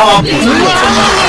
我不是